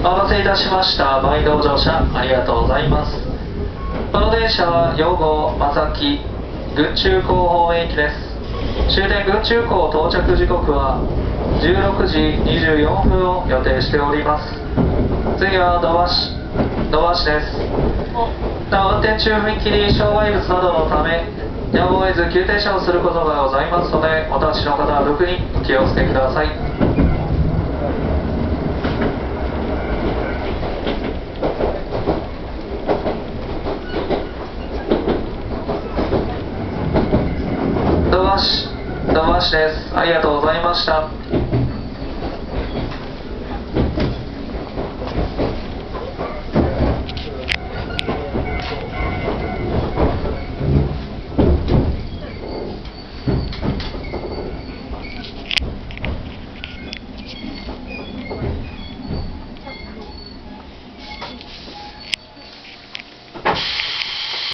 お待たせいたしました。毎度乗車ありがとうございます。この電車は養護正木軍中港本駅です。終点軍中港到着時刻は16時24分を予定しております。次は土橋土橋です。なお運転中踏切障害物などのためやむを得ず急停車をすることがございますのでお立ちの方は特にお気をつけください土橋土橋です。ありがとうございました。